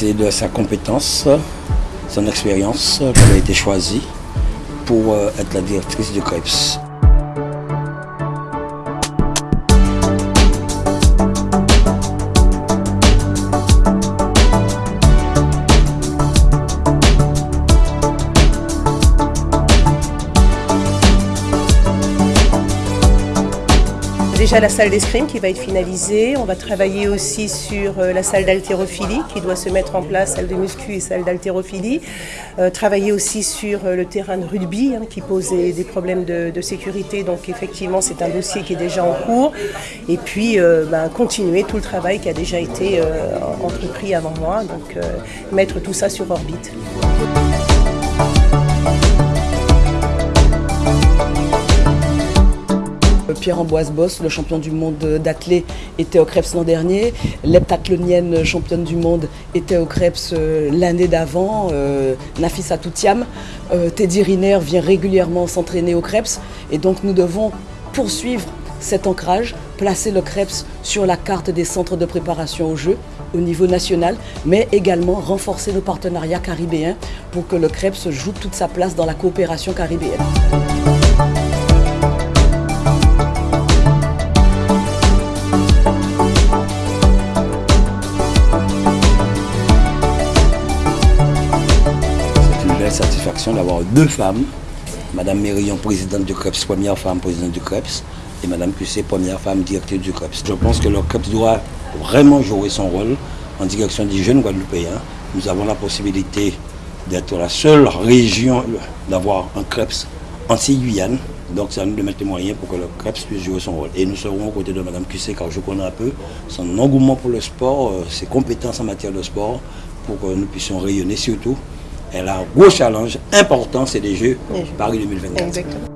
C'est de sa compétence, son expérience qu'elle a été choisie pour euh, être la directrice du CREPS. Déjà la salle d'escrime qui va être finalisée. On va travailler aussi sur euh, la salle d'haltérophilie qui doit se mettre en place, salle de muscu et salle d'haltérophilie. Euh, travailler aussi sur euh, le terrain de rugby hein, qui pose des, problèmes de, sécurité. Donc effectivement c'est un dossier qui est déjà en cours. Et puis ben, continuer tout le travail qui a déjà été entrepris avant moi. Donc mettre tout ça sur orbite. Pierre-Amboise Boss, le champion du monde d'athlé, était au Krebs l'an dernier. L'heptathlonienne championne du monde était au Krebs euh, l'année d'avant. Euh, Nafisa Toutiam. Euh, Teddy Riner vient régulièrement s'entraîner au Krebs. Et donc nous devons poursuivre cet ancrage, placer le Krebs sur la carte des centres de préparation aux Jeux au niveau national, mais également renforcer nos partenariats caribéens pour que le Krebs joue toute sa place dans la coopération caribéenne. Satisfaction d'avoir deux femmes. Madame Mérillon, présidente du CREPS, première femme présidente du CREPS, et Madame Cusset, première femme directrice du CREPS. Je pense que le CREPS doit vraiment jouer son rôle en direction des jeunes Guadeloupéens. Nous avons la possibilité d'être la seule région d'avoir un CREPS anti-Guyane. Donc ça nous de mettre les moyens pour que le CREPS puisse jouer son rôle. Et nous serons aux côtés de Mme Cusset car je connais un peu son engouement pour le sport, euh, ses compétences en matière de sport, pour que nous puissions rayonner surtout elle a un gros challenge important, c'est les Jeux Paris 2024.